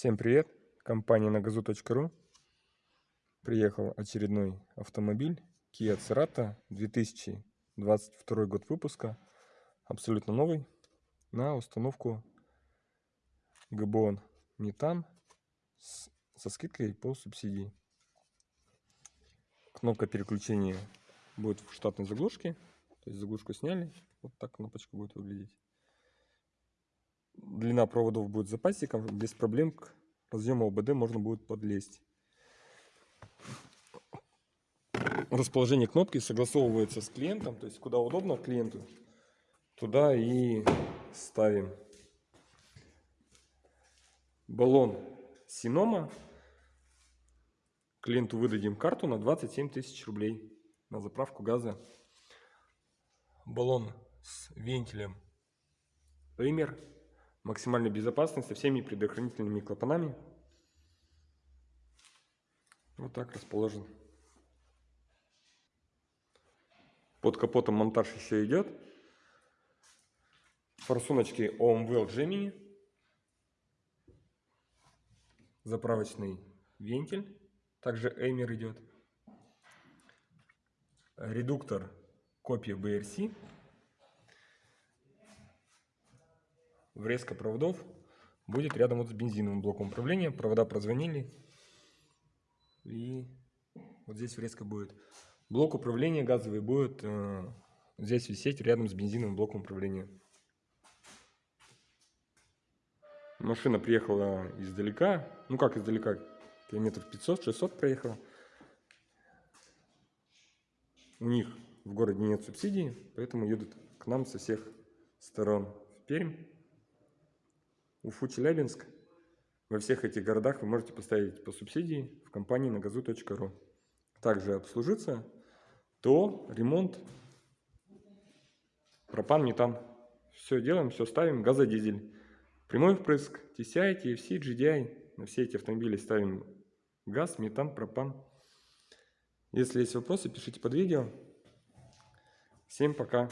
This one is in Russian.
Всем привет! Компания нагазу.ру Приехал очередной автомобиль Kia Cerato 2022 год выпуска. Абсолютно новый. На установку ГБОН Метан со скидкой по субсидии. Кнопка переключения будет в штатной заглушке. То есть заглушку сняли. Вот так кнопочка будет выглядеть длина проводов будет запасиком, без проблем к разъему ОБД можно будет подлезть. Расположение кнопки согласовывается с клиентом, то есть куда удобно клиенту, туда и ставим. Баллон Синома. Клиенту выдадим карту на 27 тысяч рублей на заправку газа. Баллон с вентилем Эймер максимальной безопасности со всеми предохранительными клапанами. Вот так расположен. Под капотом монтаж еще идет. Форсуночки OMWell Gemini. Заправочный вентиль. Также Эймер идет. Редуктор копия BRC. Врезка проводов будет рядом вот с бензиновым блоком управления. Провода прозвонили. И вот здесь врезка будет. Блок управления газовый будет э, здесь висеть рядом с бензиновым блоком управления. Машина приехала издалека. Ну как издалека? Километров 500-600 проехала. У них в городе нет субсидий, поэтому едут к нам со всех сторон в Пермь. Уфу, Челябинск. Во всех этих городах вы можете поставить по субсидии в компании нагазу.ру. Также обслужиться, то ремонт, пропан, метан. Все делаем, все ставим, газодизель. Прямой впрыск, TCI, TFC, GDI. На все эти автомобили ставим газ, метан, пропан. Если есть вопросы, пишите под видео. Всем пока.